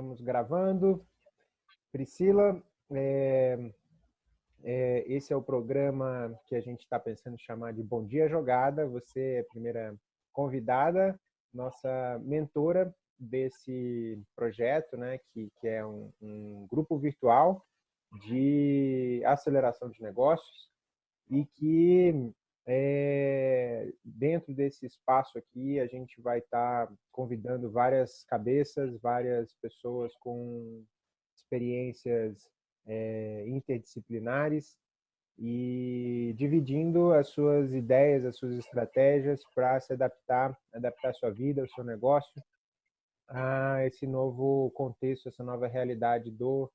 estamos gravando. Priscila, é, é, esse é o programa que a gente está pensando em chamar de Bom Dia Jogada. Você é a primeira convidada, nossa mentora desse projeto, né, que, que é um, um grupo virtual de aceleração de negócios e que é, dentro desse espaço aqui, a gente vai estar tá convidando várias cabeças, várias pessoas com experiências é, interdisciplinares e dividindo as suas ideias, as suas estratégias para se adaptar, adaptar sua vida, o seu negócio a esse novo contexto, essa nova realidade do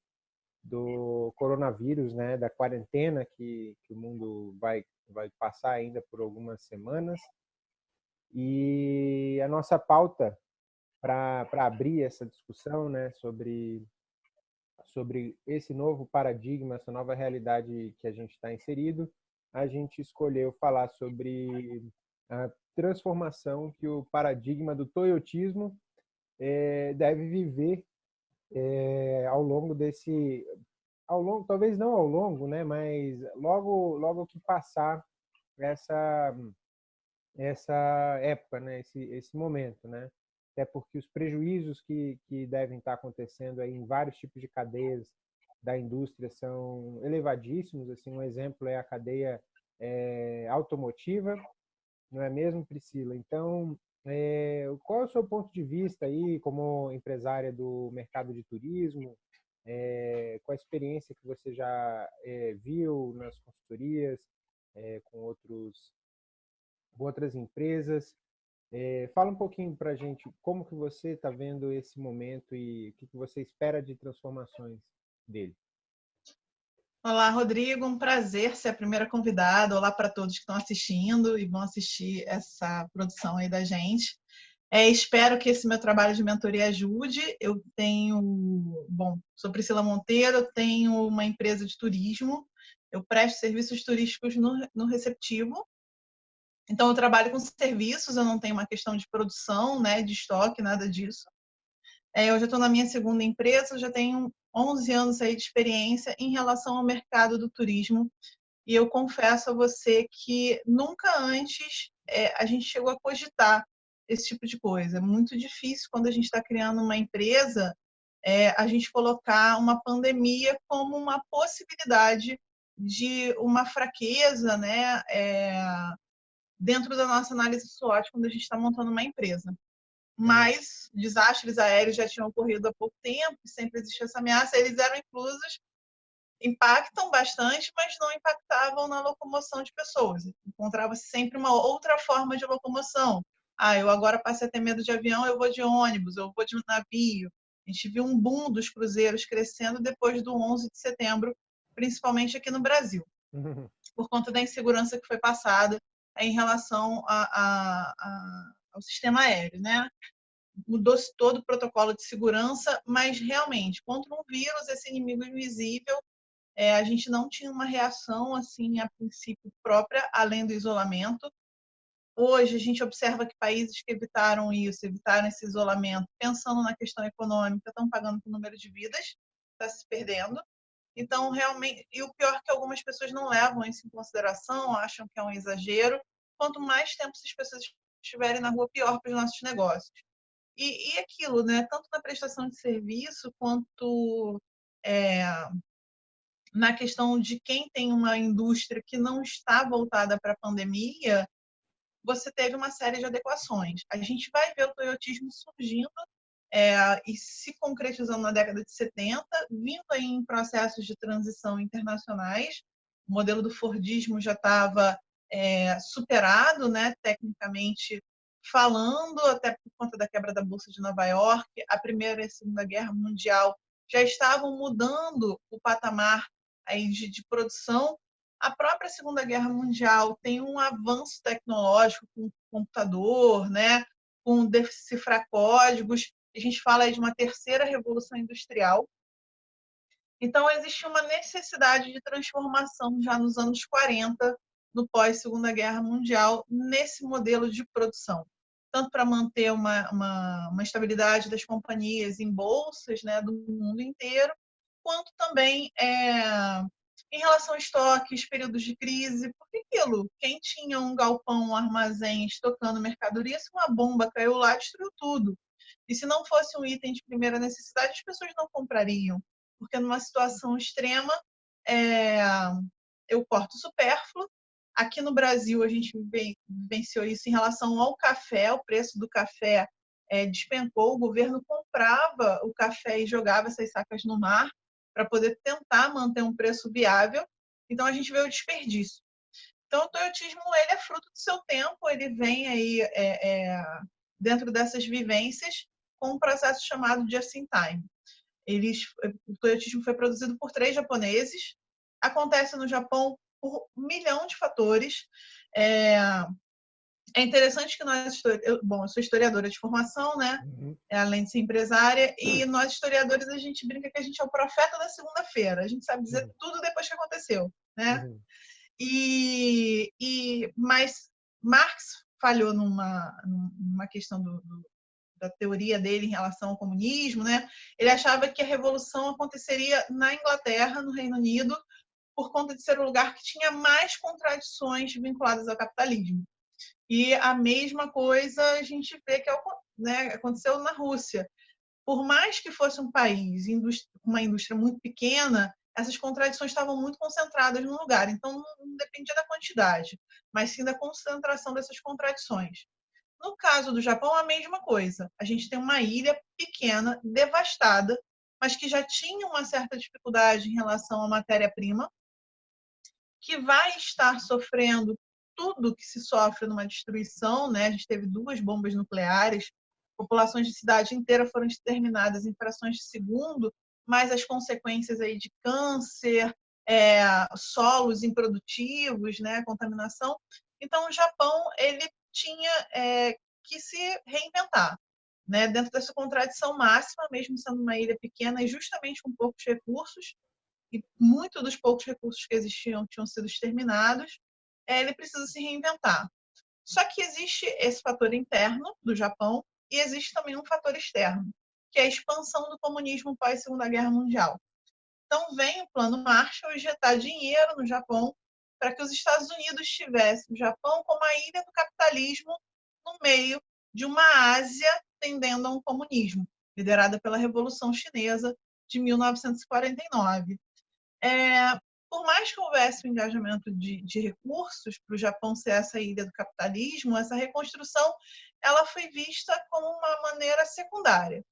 do coronavírus, né, da quarentena que, que o mundo vai vai passar ainda por algumas semanas. E a nossa pauta para abrir essa discussão né, sobre, sobre esse novo paradigma, essa nova realidade que a gente está inserido, a gente escolheu falar sobre a transformação que o paradigma do toyotismo é, deve viver é, ao longo desse ao longo, talvez não ao longo, né, mas logo, logo que passar essa essa época, né, esse esse momento, né, até porque os prejuízos que que devem estar acontecendo aí em vários tipos de cadeias da indústria são elevadíssimos, assim, um exemplo é a cadeia é, automotiva, não é mesmo, Priscila? Então, é, qual é o seu ponto de vista aí como empresária do mercado de turismo? é, a experiência que você já é, viu nas consultorias, é, com, outros, com outras empresas. fala um pouquinho para a gente como que você está vendo esse momento e o que, que você espera de transformações dele. Olá, Rodrigo. Um prazer ser a primeira convidada. Olá para todos que estão assistindo e vão assistir essa produção aí da gente. É, espero que esse meu trabalho de mentoria ajude. Eu tenho, bom, sou Priscila Monteiro, tenho uma empresa de turismo, eu presto serviços turísticos no, no receptivo. Então, eu trabalho com serviços, eu não tenho uma questão de produção, né, de estoque, nada disso. É, eu já estou na minha segunda empresa, já tenho 11 anos aí de experiência em relação ao mercado do turismo. E eu confesso a você que nunca antes é, a gente chegou a cogitar esse tipo de coisa. É muito difícil quando a gente está criando uma empresa é, a gente colocar uma pandemia como uma possibilidade de uma fraqueza né, é, dentro da nossa análise SWOT quando a gente está montando uma empresa. Mas desastres aéreos já tinham ocorrido há pouco tempo, sempre existe essa ameaça, eles eram inclusos, impactam bastante, mas não impactavam na locomoção de pessoas. Encontrava-se sempre uma outra forma de locomoção, ah, eu agora passei a ter medo de avião, eu vou de ônibus, eu vou de navio. A gente viu um boom dos cruzeiros crescendo depois do 11 de setembro, principalmente aqui no Brasil, por conta da insegurança que foi passada em relação a, a, a, ao sistema aéreo, né? Mudou-se todo o protocolo de segurança, mas realmente, contra um vírus, esse inimigo invisível, é, a gente não tinha uma reação assim a princípio própria, além do isolamento. Hoje, a gente observa que países que evitaram isso, evitaram esse isolamento, pensando na questão econômica, estão pagando o número de vidas, está se perdendo. Então, realmente, e o pior é que algumas pessoas não levam isso em consideração, acham que é um exagero. Quanto mais tempo essas pessoas estiverem na rua, pior para os nossos negócios. E, e aquilo, né? Tanto na prestação de serviço quanto é, na questão de quem tem uma indústria que não está voltada para a pandemia, você teve uma série de adequações. A gente vai ver o toyotismo surgindo é, e se concretizando na década de 70, vindo aí em processos de transição internacionais. O modelo do Fordismo já estava é, superado, né, tecnicamente falando, até por conta da quebra da Bolsa de Nova York. A Primeira e a Segunda Guerra Mundial já estavam mudando o patamar aí de, de produção a própria Segunda Guerra Mundial tem um avanço tecnológico com computador, né, com decifrar códigos. A gente fala aí de uma terceira revolução industrial. Então, existe uma necessidade de transformação já nos anos 40, no pós-Segunda Guerra Mundial, nesse modelo de produção. tanto para manter uma, uma, uma, estabilidade das companhias em bolsas né, do mundo inteiro, quanto também é, em relação a estoques, períodos de crise, porque aquilo, quem tinha um galpão, um armazém estocando mercadoria, se uma bomba caiu lá, destruiu tudo. E se não fosse um item de primeira necessidade, as pessoas não comprariam, porque numa situação extrema, é, eu corto supérfluo. Aqui no Brasil, a gente vivenciou isso em relação ao café, o preço do café é, despencou, o governo comprava o café e jogava essas sacas no mar para poder tentar manter um preço viável. Então, a gente vê o desperdício. Então, o toyotismo ele é fruto do seu tempo, ele vem aí é, é, dentro dessas vivências com um processo chamado just-in-time. Eles, o toyotismo foi produzido por três japoneses, acontece no Japão por um milhão de fatores. É, é interessante que nós, eu, bom, eu sou historiadora de formação, né? Uhum. É, além de ser empresária, e uhum. nós historiadores a gente brinca que a gente é o profeta da segunda-feira. A gente sabe dizer uhum. tudo depois que aconteceu, né? Uhum. E, e mas Marx falhou numa, numa questão do, do, da teoria dele em relação ao comunismo, né? Ele achava que a revolução aconteceria na Inglaterra, no Reino Unido, por conta de ser o lugar que tinha mais contradições vinculadas ao capitalismo. E a mesma coisa a gente vê que é né, aconteceu na Rússia. Por mais que fosse um país, uma indústria muito pequena, essas contradições estavam muito concentradas no lugar. Então, não dependia da quantidade, mas sim da concentração dessas contradições. No caso do Japão, a mesma coisa. A gente tem uma ilha pequena, devastada, mas que já tinha uma certa dificuldade em relação à matéria-prima, que vai estar sofrendo tudo que se sofre numa destruição, né? A gente teve duas bombas nucleares, populações de cidade inteira foram exterminadas em frações de segundo, mas as consequências aí de câncer, é, solos improdutivos, né? Contaminação. Então, o Japão ele tinha é, que se reinventar, né? Dentro dessa contradição máxima, mesmo sendo uma ilha pequena e justamente com poucos recursos, e muitos dos poucos recursos que existiam tinham sido exterminados, é, ele precisa se reinventar. Só que existe esse fator interno do Japão e existe também um fator externo, que é a expansão do comunismo pós Segunda Guerra Mundial. Então vem o Plano Marshall injetar dinheiro no Japão para que os Estados Unidos tivessem o Japão como a ilha do capitalismo no meio de uma Ásia tendendo a um comunismo, liderada pela Revolução Chinesa de 1949. É, por mais que houvesse um engajamento de, de recursos para o Japão ser essa ilha do capitalismo, essa reconstrução ela foi vista como uma maneira secundária.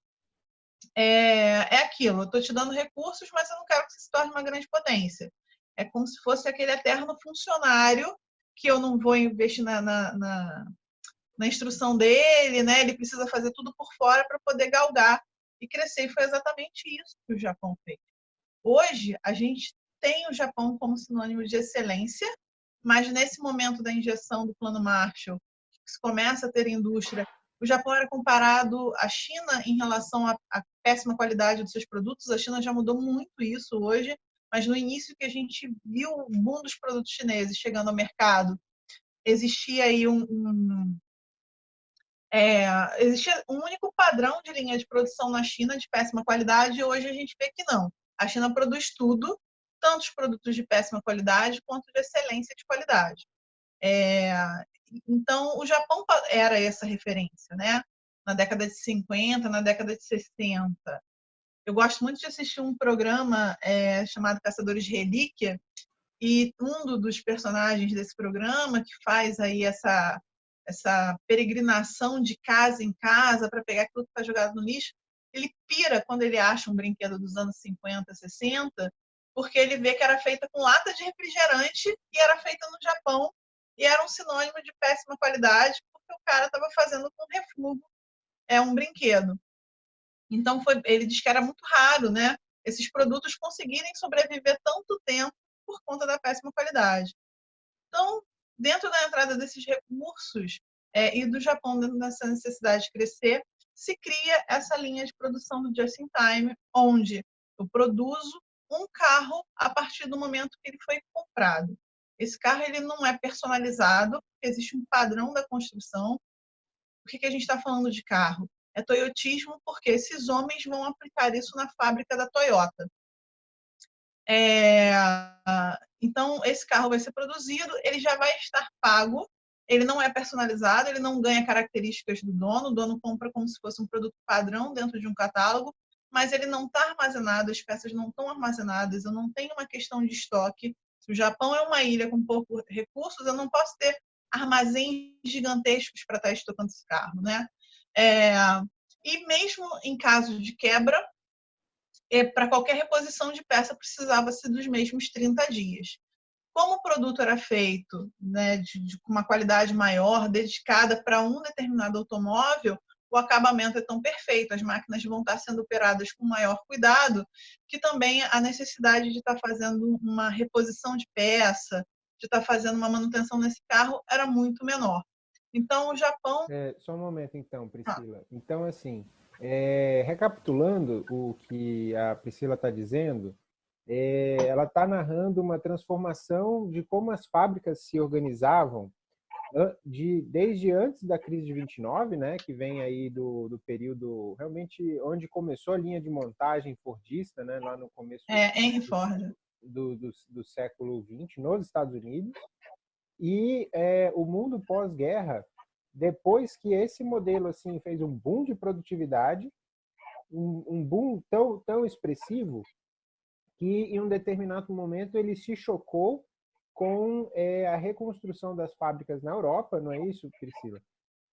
É, é aquilo, eu estou te dando recursos, mas eu não quero que você se torne uma grande potência. É como se fosse aquele eterno funcionário que eu não vou investir na, na, na, na instrução dele, né? ele precisa fazer tudo por fora para poder galgar e crescer. E foi exatamente isso que o Japão fez. Hoje, a gente tem o Japão como sinônimo de excelência, mas nesse momento da injeção do Plano Marshall, que se começa a ter indústria, o Japão era comparado à China em relação à, à péssima qualidade dos seus produtos. A China já mudou muito isso hoje, mas no início que a gente viu o boom dos produtos chineses chegando ao mercado, existia aí um, um é, existia um único padrão de linha de produção na China de péssima qualidade e hoje a gente vê que não. A China produz tudo tanto os produtos de péssima qualidade quanto de excelência de qualidade. É, então, o Japão era essa referência, né? Na década de 50, na década de 60. Eu gosto muito de assistir um programa é, chamado Caçadores de Relíquia, e um dos personagens desse programa que faz aí essa essa peregrinação de casa em casa para pegar aquilo que está jogado no lixo, ele pira quando ele acha um brinquedo dos anos 50, 60 porque ele vê que era feita com lata de refrigerante e era feita no Japão e era um sinônimo de péssima qualidade, porque o cara estava fazendo com refúgio é um brinquedo. Então foi, ele diz que era muito raro, né, esses produtos conseguirem sobreviver tanto tempo por conta da péssima qualidade. Então, dentro da entrada desses recursos é, e do Japão dentro dessa necessidade de crescer, se cria essa linha de produção do just in time, onde eu produzo um carro a partir do momento que ele foi comprado. Esse carro ele não é personalizado, existe um padrão da construção. por que, que a gente está falando de carro? É toyotismo porque esses homens vão aplicar isso na fábrica da Toyota. É, então, esse carro vai ser produzido, ele já vai estar pago, ele não é personalizado, ele não ganha características do dono, o dono compra como se fosse um produto padrão dentro de um catálogo, mas ele não está armazenado, as peças não estão armazenadas, eu não tenho uma questão de estoque. Se o Japão é uma ilha com poucos recursos, eu não posso ter armazéns gigantescos para estar estocando esse carro, né? É, e mesmo em caso de quebra, é, para qualquer reposição de peça precisava-se dos mesmos 30 dias. Como o produto era feito né, de, de uma qualidade maior, dedicada para um determinado automóvel, o acabamento é tão perfeito, as máquinas vão estar sendo operadas com maior cuidado, que também a necessidade de estar fazendo uma reposição de peça, de estar fazendo uma manutenção nesse carro era muito menor. Então, o Japão... É, só um momento, então, Priscila. Ah. Então, assim, é, recapitulando o que a Priscila está dizendo, é, ela está narrando uma transformação de como as fábricas se organizavam de, desde antes da crise de 29, né, que vem aí do, do período realmente onde começou a linha de montagem fordista, né, lá no começo é, em Ford. Do, do, do, século 20 nos Estados Unidos e é, o mundo pós-guerra depois que esse modelo assim fez um boom de produtividade um, um boom tão tão expressivo que em um determinado momento ele se chocou com é, a reconstrução das fábricas na Europa, não é isso, Priscila?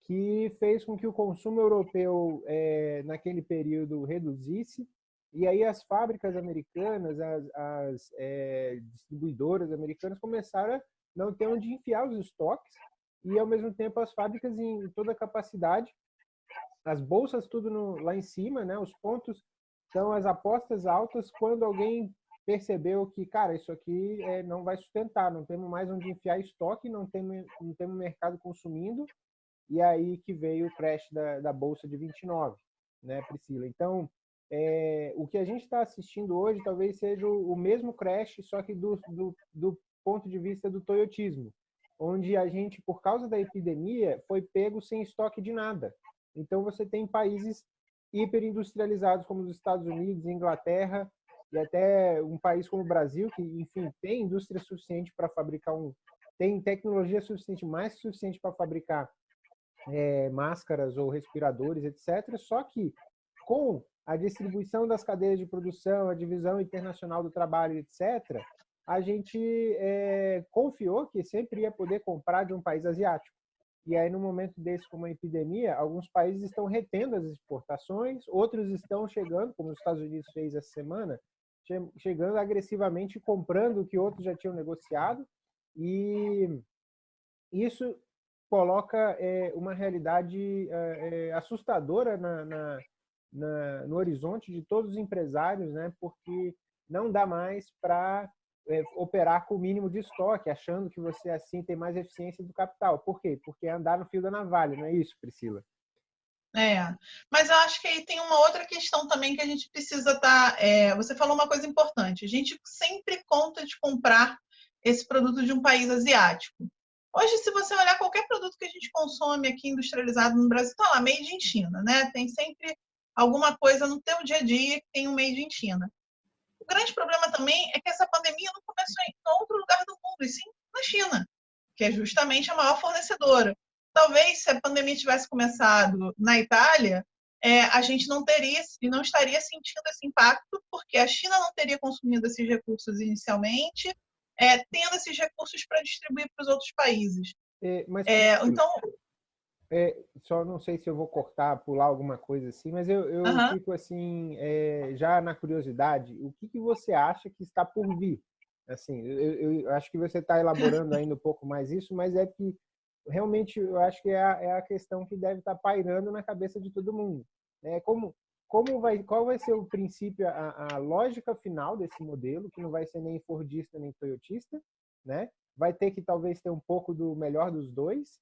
Que fez com que o consumo europeu, é, naquele período, reduzisse, e aí as fábricas americanas, as, as é, distribuidoras americanas começaram a não ter onde enfiar os estoques, e ao mesmo tempo as fábricas em toda a capacidade, as bolsas tudo no, lá em cima, né? os pontos, são as apostas altas quando alguém percebeu que, cara, isso aqui é, não vai sustentar, não temos mais onde enfiar estoque, não temos, não temos mercado consumindo, e aí que veio o crash da, da Bolsa de 29, né, Priscila? Então, é, o que a gente está assistindo hoje talvez seja o, o mesmo crash, só que do, do, do, ponto de vista do toyotismo, onde a gente, por causa da epidemia, foi pego sem estoque de nada. Então, você tem países hiperindustrializados como os Estados Unidos, Inglaterra, e até um país como o Brasil, que, enfim, tem indústria suficiente para fabricar um. tem tecnologia suficiente, mais suficiente para fabricar é, máscaras ou respiradores, etc. Só que com a distribuição das cadeias de produção, a divisão internacional do trabalho, etc., a gente é, confiou que sempre ia poder comprar de um país asiático. E aí, no momento desse, como a epidemia, alguns países estão retendo as exportações, outros estão chegando, como os Estados Unidos fez essa semana, chegando agressivamente, comprando o que outros já tinham negociado, e isso coloca é, uma realidade é, é, assustadora na, na, na, no horizonte de todos os empresários, né? porque não dá mais para é, operar com o mínimo de estoque, achando que você assim tem mais eficiência do capital. Por quê? Porque é andar no fio da navalha, não é isso, Priscila? É, mas eu acho que aí tem uma outra questão também que a gente precisa estar. Tá, é, você falou uma coisa importante. A gente sempre conta de comprar esse produto de um país asiático. Hoje, se você olhar qualquer produto que a gente consome aqui industrializado no Brasil, está lá, made in China, né? Tem sempre alguma coisa no teu dia a dia que tem um made in China. Grande problema também é que essa pandemia não começou em outro lugar do mundo, e sim na China, que é justamente a maior fornecedora talvez se a pandemia tivesse começado na Itália, é, a gente não teria e não estaria sentindo esse impacto, porque a China não teria consumido esses recursos inicialmente, é, tendo esses recursos para distribuir para os outros países. É, mas, é, então, é, só não sei se eu vou cortar, pular alguma coisa assim, mas eu, eu uh -huh. fico assim, é, já na curiosidade, o que, que você acha que está por vir? Assim, eu, eu acho que você está elaborando ainda um pouco mais isso, mas é que realmente eu acho que é a, é a questão que deve estar pairando na cabeça de todo mundo. É como como vai, qual vai ser o princípio, a, a, lógica final desse modelo, que não vai ser nem Fordista nem Toyotista, né? Vai ter que talvez ter um pouco do melhor dos dois,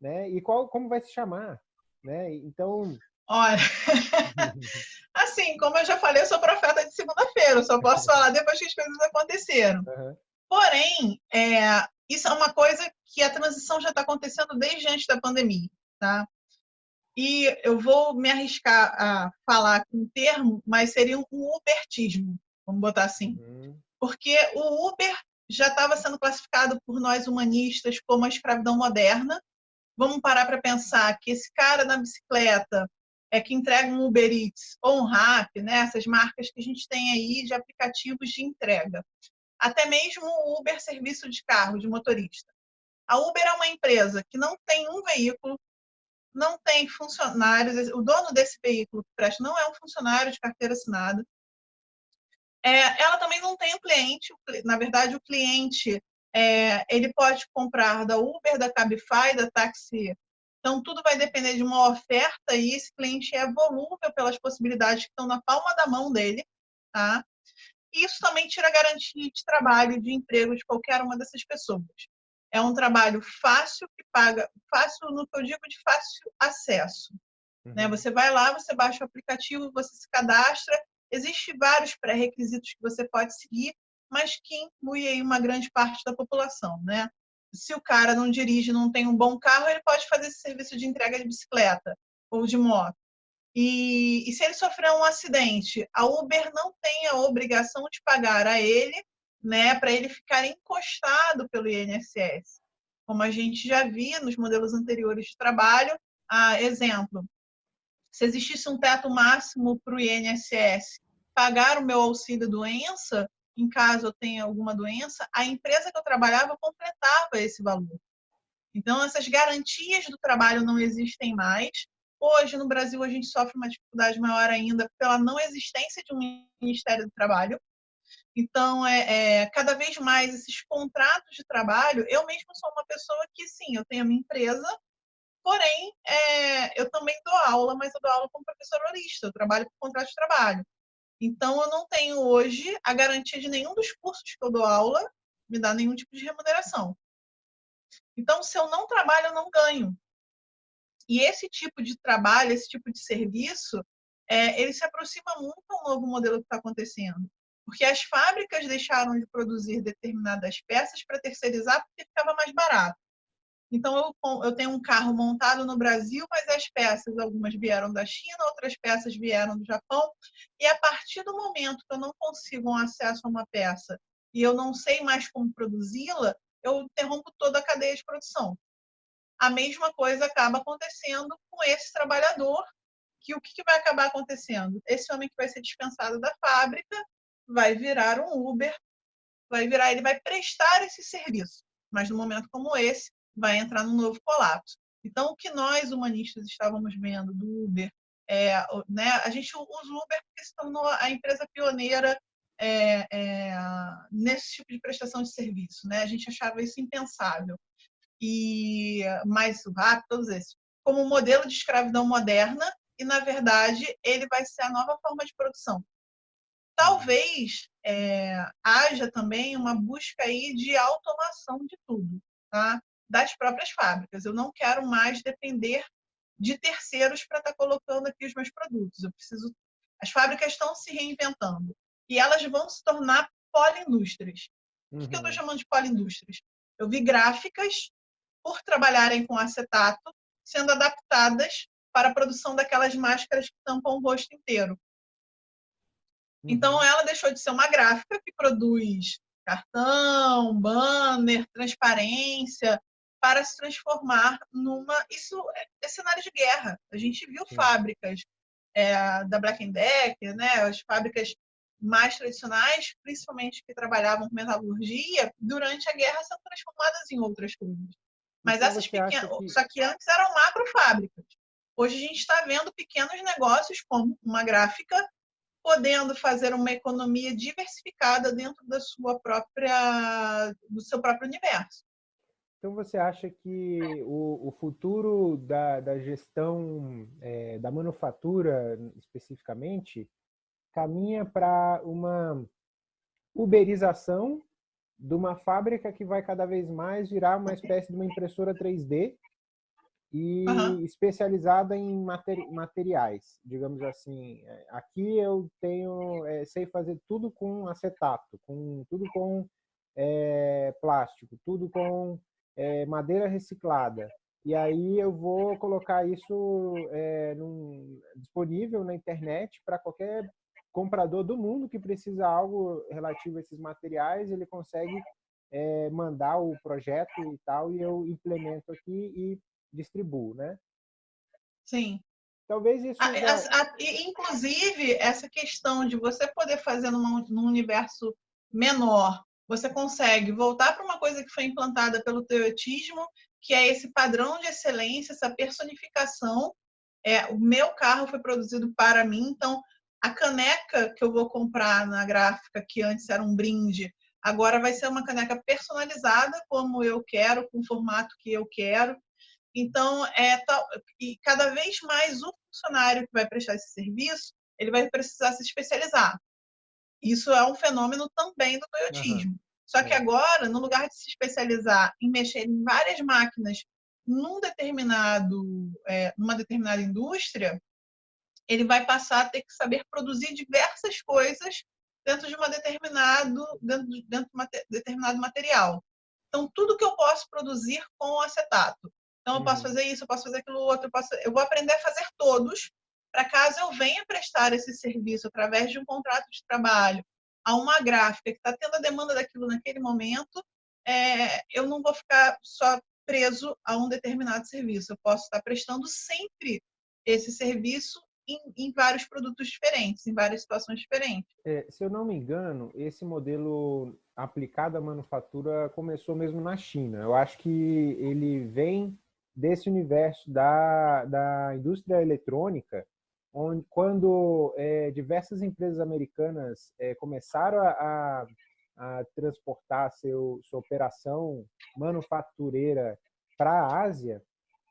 né? E qual, como vai se chamar, né? Então. Olha, assim, como eu já falei, eu sou profeta de segunda-feira, só posso falar depois que as coisas aconteceram. Uhum. Porém, é, isso é uma coisa que a transição já está acontecendo desde antes da pandemia, tá? e eu vou me arriscar a falar com um termo, mas seria um ubertismo, vamos botar assim. Uhum. Porque o Uber já estava sendo classificado por nós humanistas como a escravidão moderna. Vamos parar para pensar que esse cara na bicicleta é que entrega um Uber Eats ou um Rappi, né? essas marcas que a gente tem aí de aplicativos de entrega. Até mesmo o Uber serviço de carro, de motorista. A Uber é uma empresa que não tem um veículo, não tem funcionários, o dono desse veículo que presta não é um funcionário de carteira assinada. É, ela também não tem o um cliente, na verdade, o cliente é, ele pode comprar da Uber, da Cabify, da Taxi. Então, tudo vai depender de uma oferta e esse cliente é volúvel pelas possibilidades que estão na palma da mão dele. Tá? Isso também tira garantia de trabalho, de emprego de qualquer uma dessas pessoas. É um trabalho fácil que paga, fácil no que eu digo de fácil acesso. Né? Uhum. Né? Você vai lá, você baixa o aplicativo, você se cadastra Existem vários pré-requisitos que você pode seguir, mas que inclui aí uma grande parte da população, né? Se o cara não dirige, não tem um bom carro, ele pode fazer esse serviço de entrega de bicicleta ou de moto. E, e se ele sofrer um acidente, a Uber não tem a obrigação de pagar a ele, né, para ele ficar encostado pelo INSS. Como a gente já via nos modelos anteriores de trabalho, ah, exemplo, se existisse um teto máximo para o INSS pagar o meu auxílio doença, em caso eu tenha alguma doença, a empresa que eu trabalhava completava esse valor. Então, essas garantias do trabalho não existem mais. Hoje, no Brasil, a gente sofre uma dificuldade maior ainda pela não existência de um Ministério do Trabalho. Então, é, é, cada vez mais esses contratos de trabalho, eu mesmo sou uma pessoa que, sim, eu tenho a minha empresa, Porém, é, eu também dou aula, mas eu dou aula como professor horista, eu trabalho por contrato de trabalho. Então, eu não tenho hoje a garantia de nenhum dos cursos que eu dou aula me dá nenhum tipo de remuneração. Então, se eu não trabalho, eu não ganho. E esse tipo de trabalho, esse tipo de serviço, é, ele se aproxima muito ao novo modelo que está acontecendo. Porque as fábricas deixaram de produzir determinadas peças para terceirizar porque ficava mais barato. Então, eu, eu tenho um carro montado no Brasil, mas as peças, algumas vieram da China, outras peças vieram do Japão. E a partir do momento que eu não consigo um acesso a uma peça e eu não sei mais como produzi-la, eu interrompo toda a cadeia de produção. A mesma coisa acaba acontecendo com esse trabalhador, que o que vai acabar acontecendo? Esse homem que vai ser dispensado da fábrica vai virar um Uber, vai virar, ele vai prestar esse serviço. Mas no momento como esse, vai entrar num novo colapso. Então, o que nós humanistas estávamos vendo do Uber, é, né, a gente usa o Uber porque se tornou a empresa pioneira é, é, nesse tipo de prestação de serviço. Né? A gente achava isso impensável. E mais o RAP, todos esses, como um modelo de escravidão moderna, e na verdade ele vai ser a nova forma de produção. Talvez é, haja também uma busca aí de automação de tudo. Tá? Das próprias fábricas. Eu não quero mais depender de terceiros para estar tá colocando aqui os meus produtos. Eu preciso. As fábricas estão se reinventando e elas vão se tornar poliindústrias. Uhum. O que eu estou uhum. chamando de poliindústrias? Eu vi gráficas, por trabalharem com acetato, sendo adaptadas para a produção daquelas máscaras que tampam o rosto inteiro. Então, uhum. ela deixou de ser uma gráfica que produz cartão, banner, transparência, para se transformar numa. Isso é, é cenário de guerra. A gente viu Sim. fábricas é, da Black Decker, né, as fábricas mais tradicionais, principalmente que trabalhavam com metalurgia, durante a guerra são transformadas em outras coisas. Mas então, essas pequenas. Que... Só que antes eram macrofábricas. Hoje a gente está vendo pequenos negócios, como uma gráfica, podendo fazer uma economia diversificada dentro da sua própria, do seu próprio universo. Então, você acha que o, o futuro da, da gestão é, da manufatura, especificamente, caminha para uma uberização de uma fábrica que vai cada vez mais virar uma espécie de uma impressora 3D e uhum. especializada em materi materiais, digamos assim. É, aqui eu tenho, é, sei fazer tudo com acetato, com tudo com é, plástico, tudo com é, madeira reciclada. e aí eu vou colocar isso é, num, disponível na internet para qualquer comprador do mundo que precisa algo relativo a esses materiais, ele consegue é, mandar o projeto e tal, e eu implemento aqui e distribuo, né? Sim. Talvez isso. A, já... a, inclusive, essa questão de você poder fazer numa, num universo menor, você consegue voltar para uma coisa que foi implantada pelo teotismo, que é esse padrão de excelência, essa personificação. É, o meu carro foi produzido para mim, então a caneca que eu vou comprar na gráfica, que antes era um brinde, agora vai ser uma caneca personalizada como eu quero, com o formato que eu quero. Então, é tal, e cada vez mais o funcionário que vai prestar esse serviço, ele vai precisar se especializar. Isso é um fenômeno também do toyotismo. Uhum. Só que é. agora, no lugar de se especializar em mexer em várias máquinas num determinado, é, numa determinada indústria, ele vai passar a ter que saber produzir diversas coisas dentro de uma determinado dentro, dentro de um determinado material. Então, tudo que eu posso produzir com acetato. Então, eu posso uhum. fazer isso, eu posso fazer aquilo outro, eu, posso, eu vou aprender a fazer todos, para caso eu venha prestar esse serviço através de um contrato de trabalho a uma gráfica que está tendo a demanda daquilo naquele momento, é, eu não vou ficar só preso a um determinado serviço. Eu posso estar prestando sempre esse serviço em, em vários produtos diferentes, em várias situações diferentes. É, se eu não me engano, esse modelo aplicado à manufatura começou mesmo na China. Eu acho que ele vem desse universo da, da indústria eletrônica, onde quando é, diversas empresas americanas é, começaram a, a, transportar seu, sua operação manufatureira para a Ásia,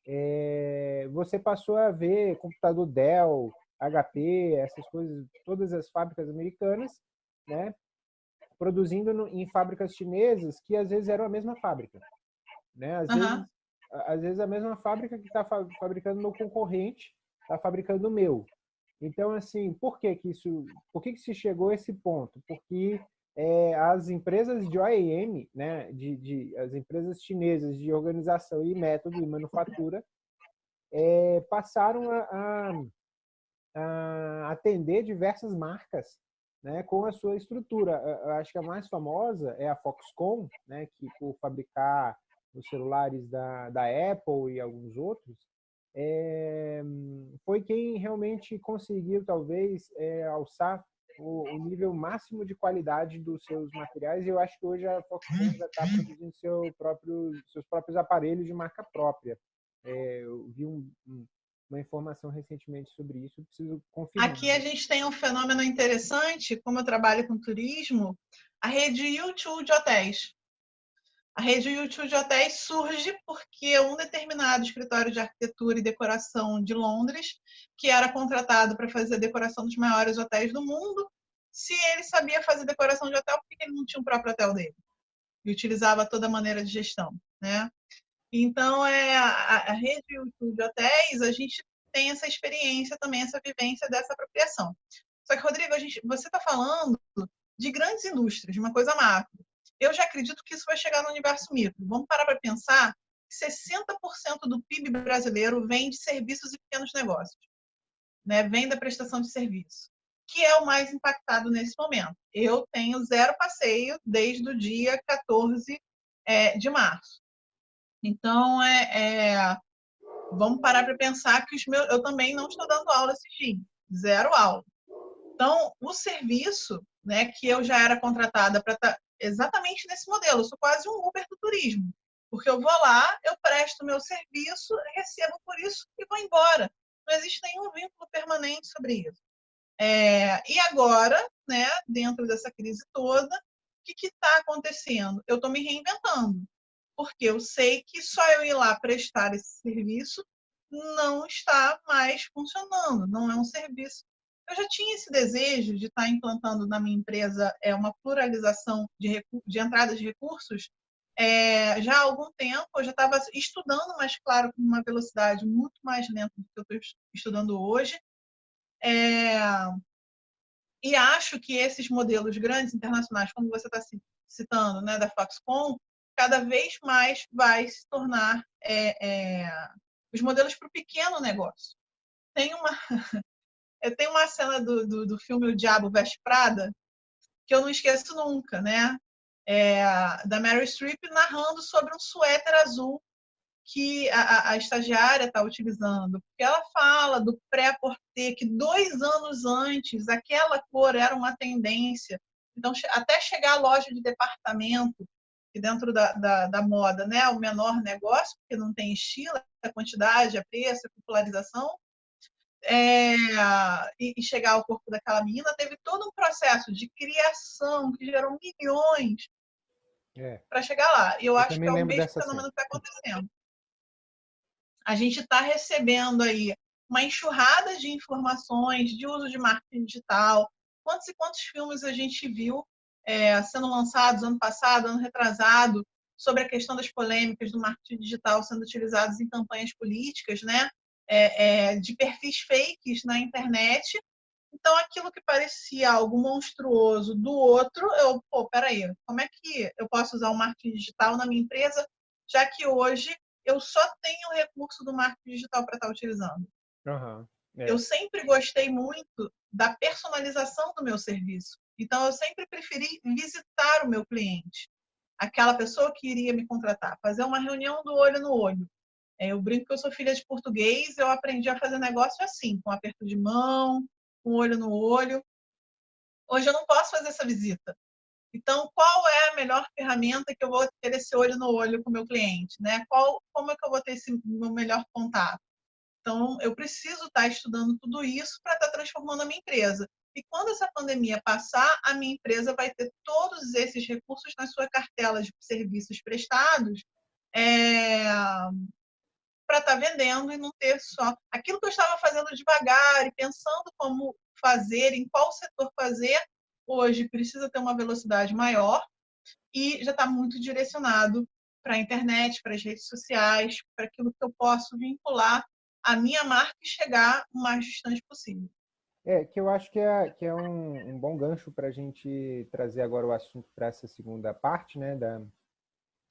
é, você passou a ver computador Dell, HP, essas coisas, todas as fábricas americanas, né, produzindo no, em fábricas chinesas que às vezes eram a mesma fábrica, né? Às, uhum. vezes, às vezes a mesma fábrica que está fabricando meu concorrente está fabricando o meu. Então, assim, por que que isso, por que que se chegou a esse ponto? Porque é, as empresas de OEM, né, de, de, as empresas chinesas de organização e método e manufatura, é, passaram a, a, a, atender diversas marcas né, com a sua estrutura. Eu acho que a mais famosa é a Foxconn, né, que por fabricar os celulares da, da Apple e alguns outros, é, foi quem realmente conseguiu, talvez, é, alçar o, o, nível máximo de qualidade dos seus materiais. E eu acho que hoje a Foxconn já está produzindo seu próprio, seus próprios aparelhos de marca própria. É, eu vi um, um, uma informação recentemente sobre isso, preciso confirmar. Aqui a gente tem um fenômeno interessante, como eu trabalho com turismo, a rede YouTube de hotéis. A rede YouTube de hotéis surge porque um determinado escritório de arquitetura e decoração de Londres, que era contratado para fazer a decoração dos maiores hotéis do mundo, se ele sabia fazer decoração de hotel, por que ele não tinha um próprio hotel dele? E utilizava toda a maneira de gestão, né? Então, é, a, a rede de hotéis, a gente tem essa experiência também, essa vivência dessa apropriação. Só que, Rodrigo, gente, você está falando de grandes indústrias, de uma coisa macro eu já acredito que isso vai chegar no universo micro. Vamos parar para pensar que 60% do PIB brasileiro vem de serviços e pequenos negócios, né? vem da prestação de serviço, que é o mais impactado nesse momento. Eu tenho zero passeio desde o dia 14 é, de março. Então, é, é vamos parar para pensar que os meus, eu também não estou dando aula esse dia, zero aula. Então, o serviço né, que eu já era contratada para exatamente nesse modelo. Eu sou quase um Uber do turismo. Porque eu vou lá, eu presto meu serviço, recebo por isso e vou embora. Não existe nenhum vínculo permanente sobre isso. É, e agora, né, dentro dessa crise toda, o que está acontecendo? Eu estou me reinventando. Porque eu sei que só eu ir lá prestar esse serviço não está mais funcionando. Não é um serviço eu já tinha esse desejo de estar implantando na minha empresa é, uma pluralização de, de entrada de recursos é, já há algum tempo. Eu já estava estudando, mas, claro, com uma velocidade muito mais lenta do que eu estou estudando hoje. É, e acho que esses modelos grandes internacionais, como você está citando, né, da Foxconn, cada vez mais vai se tornar é, é, os modelos para o pequeno negócio. Tem uma, eu tenho uma cena do, do, do, filme O Diabo Veste Prada que eu não esqueço nunca, né? É, da Mary Streep narrando sobre um suéter azul que a, a estagiária está utilizando, porque ela fala do pré-porter, que dois anos antes aquela cor era uma tendência. Então, até chegar à loja de departamento, que dentro da, da, da moda, né, o menor negócio, porque não tem estilo, a quantidade, a preço, a popularização, é, e, chegar ao corpo daquela menina, teve todo um processo de criação que gerou milhões é. para chegar lá. E eu, eu acho que é o mesmo fenômeno que está acontecendo a gente está recebendo aí uma enxurrada de informações de uso de marketing digital. Quantos e quantos filmes a gente viu é, sendo lançados ano passado, ano retrasado, sobre a questão das polêmicas do marketing digital sendo utilizados em campanhas políticas, né? É, é, de perfis fakes na internet. Então, aquilo que parecia algo monstruoso do outro, eu, pô, peraí, como é que eu posso usar o marketing digital na minha empresa, já que hoje eu só tenho o recurso do marketing digital para estar tá utilizando. Uhum, é. Eu sempre gostei muito da personalização do meu serviço. Então, eu sempre preferi visitar o meu cliente, aquela pessoa que iria me contratar, fazer uma reunião do olho no olho. É, eu brinco que eu sou filha de português, eu aprendi a fazer negócio assim, com aperto de mão, com olho no olho. Hoje eu não posso fazer essa visita. Então, qual é a melhor ferramenta que eu vou ter esse olho no olho com o meu cliente? Né? Qual, como é que eu vou ter esse meu melhor contato? Então, eu preciso estar estudando tudo isso para estar transformando a minha empresa. E quando essa pandemia passar, a minha empresa vai ter todos esses recursos na sua cartela de serviços prestados é, para estar vendendo e não ter só aquilo que eu estava fazendo devagar e pensando como fazer, em qual setor fazer, hoje precisa ter uma velocidade maior e já está muito direcionado para a internet, para as redes sociais, para aquilo que eu posso vincular a minha marca e chegar o mais distante possível. É, que eu acho que é, que é um, um bom gancho para a gente trazer agora o assunto para essa segunda parte, né? Da,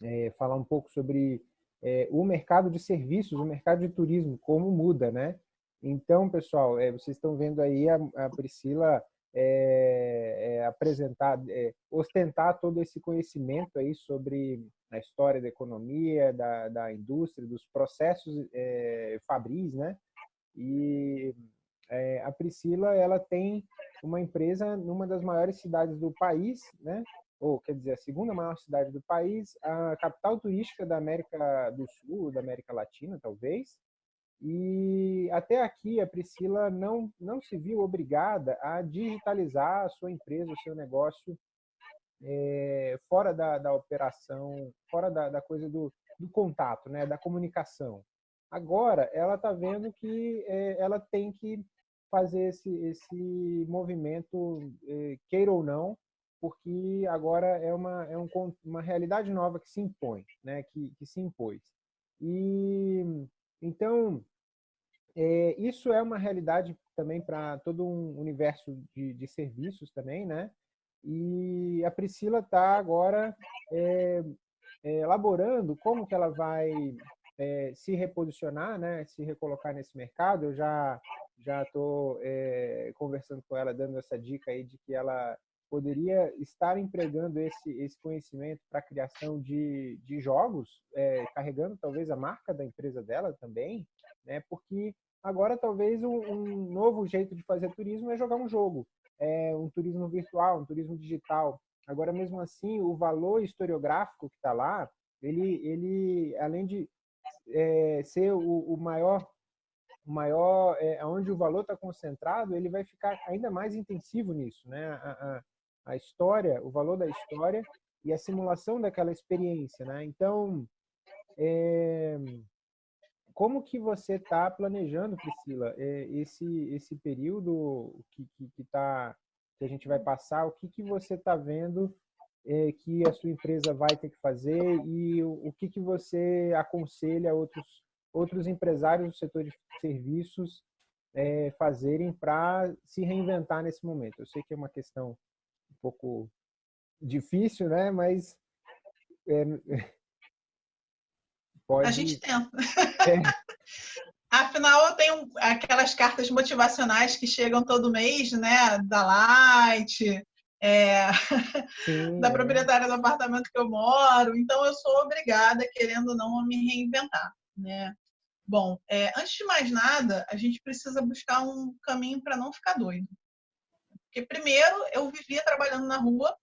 é, falar um pouco sobre é, o mercado de serviços, o mercado de turismo, como muda, né? Então, pessoal, é, vocês estão vendo aí a, a Priscila é, é, apresentar, é, ostentar todo esse conhecimento aí sobre a história da economia, da, da indústria, dos processos é, fabris, né? E a Priscila, ela tem uma empresa numa das maiores cidades do país, né? Ou, quer dizer, a segunda maior cidade do país, a capital turística da América do Sul, da América Latina, talvez, e até aqui a Priscila não, não se viu obrigada a digitalizar a sua empresa, o seu negócio é, fora da, da operação, fora da, da coisa do, do contato, né, da comunicação. Agora, ela está vendo que é, ela tem que fazer esse, esse movimento, é, queira ou não, porque agora é uma, é um, uma realidade nova que se impõe, né, que, que se impôs. E então, é, isso é uma realidade também para todo um universo de, de, serviços também, né? E a Priscila está agora é, é, elaborando como que ela vai é, se reposicionar, né? Se recolocar nesse mercado. Eu já já estou é, conversando com ela, dando essa dica aí de que ela poderia estar empregando esse, esse conhecimento para a criação de, de jogos, é, carregando talvez a marca da empresa dela também, né? porque agora talvez um, um, novo jeito de fazer turismo é jogar um jogo, é um turismo virtual, um turismo digital. Agora, mesmo assim, o valor historiográfico que está lá, ele, ele, além de é, ser o, o maior maior, é, onde o valor está concentrado, ele vai ficar ainda mais intensivo nisso, né? A, a, a história, o valor da história e a simulação daquela experiência, né? Então, é, como que você está planejando, Priscila, é, esse esse período que que, que, tá, que a gente vai passar? O que que você está vendo é, que a sua empresa vai ter que fazer e o, o que que você aconselha outros outros empresários do setor de serviços fazerem para se reinventar nesse momento? Eu sei que é uma questão pouco difícil, né? Mas é, pode... A gente tenta. É. Afinal, eu tenho aquelas cartas motivacionais que chegam todo mês, né? Da Light, é, Sim, da é. proprietária do apartamento que eu moro. Então, eu sou obrigada, querendo ou não, a me reinventar, né? Bom, é, antes de mais nada, a gente precisa buscar um caminho para não ficar doido. Porque, primeiro, eu vivia trabalhando na rua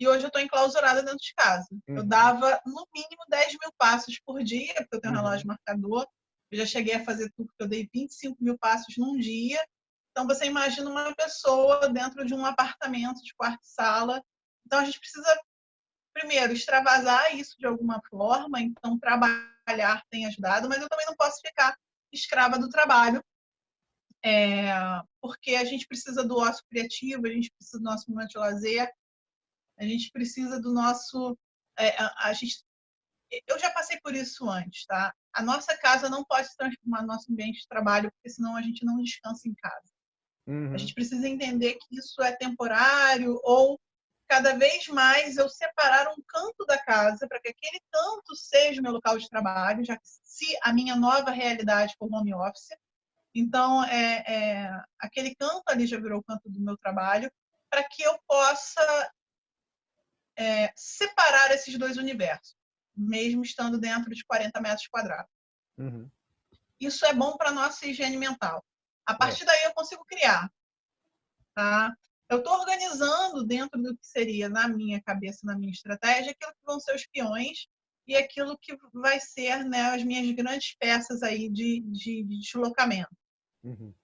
e hoje eu estou enclausurada dentro de casa. Uhum. Eu dava, no mínimo, 10 mil passos por dia, porque eu tenho um uhum. relógio marcador. Eu já cheguei a fazer tudo, eu dei 25 mil passos num dia. Então, você imagina uma pessoa dentro de um apartamento de quarto-sala. Então, a gente precisa, primeiro, extravasar isso de alguma forma. Então, trabalhar tem ajudado, mas eu também não posso ficar escrava do trabalho, é, porque a gente precisa do ócio criativo, a gente precisa do nosso momento de lazer, a gente precisa do nosso. É, a, a, gente, eu já passei por isso antes, tá? A nossa casa não pode se transformar no nosso ambiente de trabalho, porque senão a gente não descansa em casa. Uhum. A gente precisa entender que isso é temporário ou cada vez mais eu separar um canto da casa para que aquele canto seja o meu local de trabalho, já que se a minha nova realidade for home office, então é, é aquele canto ali já virou o canto do meu trabalho, para que eu possa é, separar esses dois universos, mesmo estando dentro de 40 metros quadrados. Uhum. Isso é bom para nossa higiene mental. A partir é. daí eu consigo criar. Tá? Eu estou organizando dentro do que seria na minha cabeça, na minha estratégia, aquilo que vão ser os peões e aquilo que vai ser né, as minhas grandes peças aí de, de, de deslocamento. Uhum.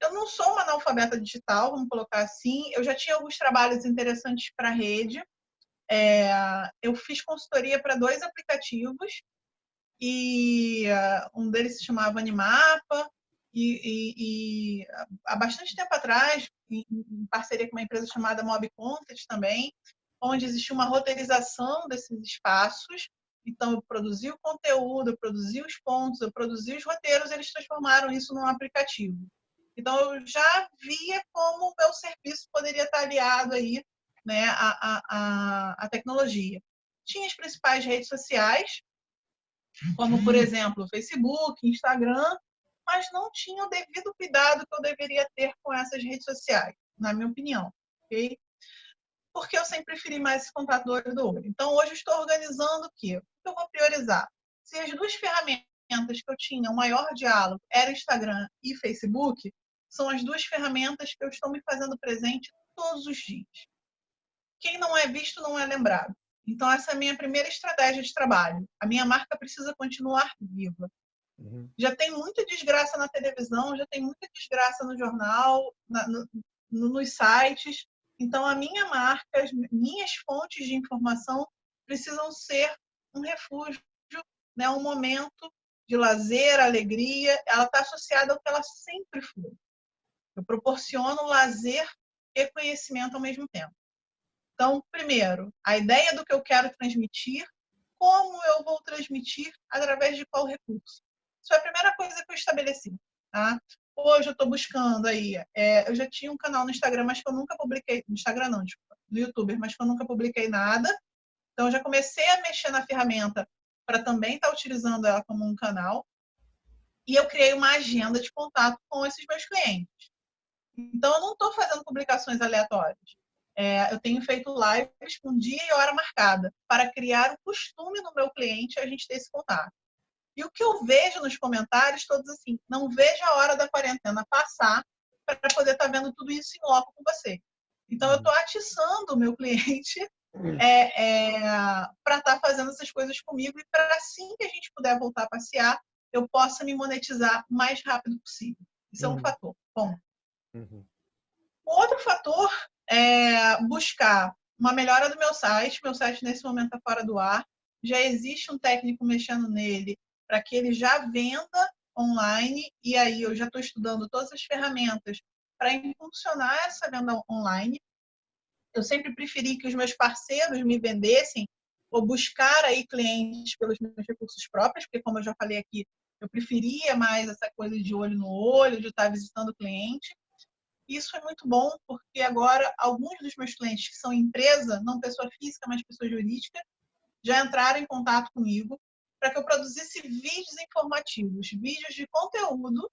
Eu não sou uma analfabeta digital, vamos colocar assim. Eu já tinha alguns trabalhos interessantes para a rede. É, eu fiz consultoria para dois aplicativos e uh, um deles se chamava Animapa e, e, e, há bastante tempo atrás, em, em, parceria com uma empresa chamada Mob Content também, onde existia uma roteirização desses espaços. Então, eu produzi o conteúdo, eu produzi os pontos, eu produzi os roteiros, eles transformaram isso num aplicativo. Então, eu já via como o meu serviço poderia estar aliado aí, né, à, à, à tecnologia. Tinha as principais redes sociais, como, por exemplo, Facebook, Instagram, mas não tinha o devido cuidado que eu deveria ter com essas redes sociais, na minha opinião. ok? Porque eu sempre preferi mais esse contato do olho do olho. Então, hoje estou organizando o quê? O que eu vou priorizar? Se as duas ferramentas que eu tinha, o maior diálogo, era Instagram e Facebook, são as duas ferramentas que eu estou me fazendo presente todos os dias. Quem não é visto não é lembrado. Então, essa é a minha primeira estratégia de trabalho. A minha marca precisa continuar viva. Uhum. Já tem muita desgraça na televisão, já tem muita desgraça no jornal, na, no, no, nos sites. Então, a minha marca, as minhas fontes de informação precisam ser um refúgio, né? um momento de lazer, alegria. Ela está associada ao que ela sempre foi. Eu proporciono lazer e conhecimento ao mesmo tempo. Então, primeiro, a ideia do que eu quero transmitir, como eu vou transmitir, através de qual recurso. Isso é a primeira coisa que eu estabeleci. Tá? Hoje eu estou buscando aí. É, eu já tinha um canal no Instagram, mas que eu nunca publiquei. No Instagram não, desculpa, no YouTube, mas que eu nunca publiquei nada. Então eu já comecei a mexer na ferramenta para também estar tá utilizando ela como um canal. E eu criei uma agenda de contato com esses meus clientes. Então eu não estou fazendo publicações aleatórias. É, eu tenho feito lives com dia e hora marcada para criar o costume no meu cliente a gente ter esse contato. E o que eu vejo nos comentários, todos assim, não vejo a hora da quarentena passar para poder estar tá vendo tudo isso em loco com você. Então, eu estou atiçando o meu cliente é, é, para estar tá fazendo essas coisas comigo e para assim que a gente puder voltar a passear, eu possa me monetizar o mais rápido possível. Isso uhum. é um uhum. fator. Bom. Uhum. Outro fator é buscar uma melhora do meu site. Meu site, nesse momento, está fora do ar. Já existe um técnico mexendo nele para que ele já venda online e aí eu já estou estudando todas as ferramentas para impulsionar essa venda online. Eu sempre preferi que os meus parceiros me vendessem ou buscar aí clientes pelos meus recursos próprios, porque como eu já falei aqui, eu preferia mais essa coisa de olho no olho, de estar visitando o cliente. Isso é muito bom, porque agora alguns dos meus clientes que são empresa, não pessoa física, mas pessoa jurídica, já entraram em contato comigo para que eu produzisse vídeos informativos, vídeos de conteúdo,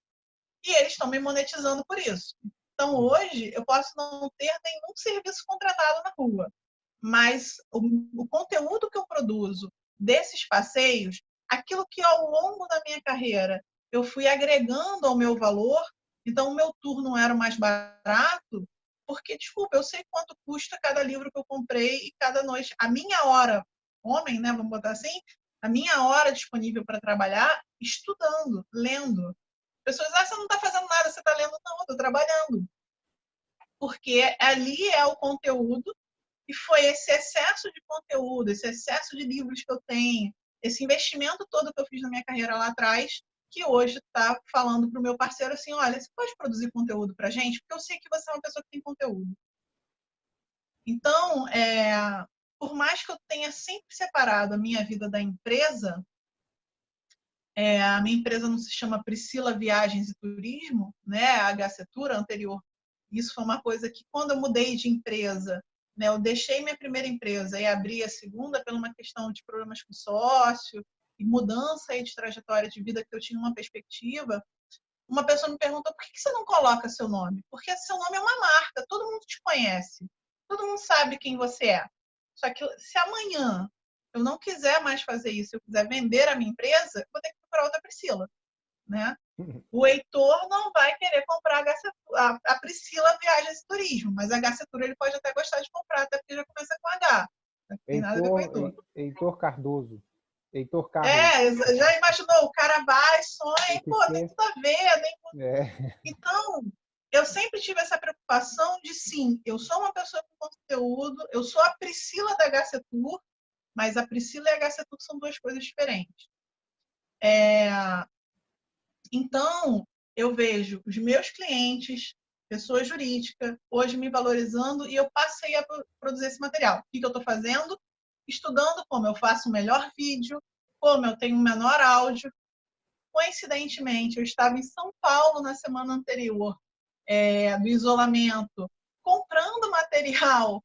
e eles estão me monetizando por isso. Então, hoje, eu posso não ter nenhum serviço contratado na rua, mas o, o conteúdo que eu produzo desses passeios, aquilo que ao longo da minha carreira eu fui agregando ao meu valor, então o meu tour não era o mais barato, porque, desculpa, eu sei quanto custa cada livro que eu comprei e cada noite. A minha hora, homem, né, vamos botar assim, a minha hora disponível para trabalhar estudando, lendo. Pessoas, ah, você não está fazendo nada, você está lendo. Não, estou trabalhando. Porque ali é o conteúdo e foi esse excesso de conteúdo, esse excesso de livros que eu tenho, esse investimento todo que eu fiz na minha carreira lá atrás, que hoje está falando para o meu parceiro assim, olha, você pode produzir conteúdo para gente? Porque eu sei que você é uma pessoa que tem conteúdo. Então, é, por mais que eu tenha sempre separado a minha vida da empresa, é, a minha empresa não se chama Priscila Viagens e Turismo, né? A Gacetura anterior. Isso foi uma coisa que quando eu mudei de empresa, né, eu deixei minha primeira empresa e abri a segunda por uma questão de problemas com sócio e mudança de trajetória de vida que eu tinha uma perspectiva. Uma pessoa me perguntou por que você não coloca seu nome? Porque seu nome é uma marca, todo mundo te conhece, todo mundo sabe quem você é. Só que se amanhã eu não quiser mais fazer isso, eu quiser vender a minha empresa, eu vou ter que procurar outra Priscila. Né? O Heitor não vai querer comprar a, a, Priscila Viagens e Turismo, mas a Gacetura ele pode até gostar de comprar, até porque já começa com H. Heitor, Heitor. Heitor Cardoso. Heitor Carlos. É, já imaginou? O cara vai, sonha, pô, tem tudo a ver. Nem... É. Então, eu sempre tive essa preocupação de sim, eu sou uma pessoa com conteúdo, eu sou a Priscila da Tour, mas a Priscila e a Tour são duas coisas diferentes. É... Então, eu vejo os meus clientes, pessoa jurídica, hoje me valorizando e eu passei a produzir esse material. O que, eu estou fazendo? Estudando como eu faço o melhor vídeo, como eu tenho um menor áudio. Coincidentemente, eu estava em São Paulo na semana anterior é, do isolamento, comprando material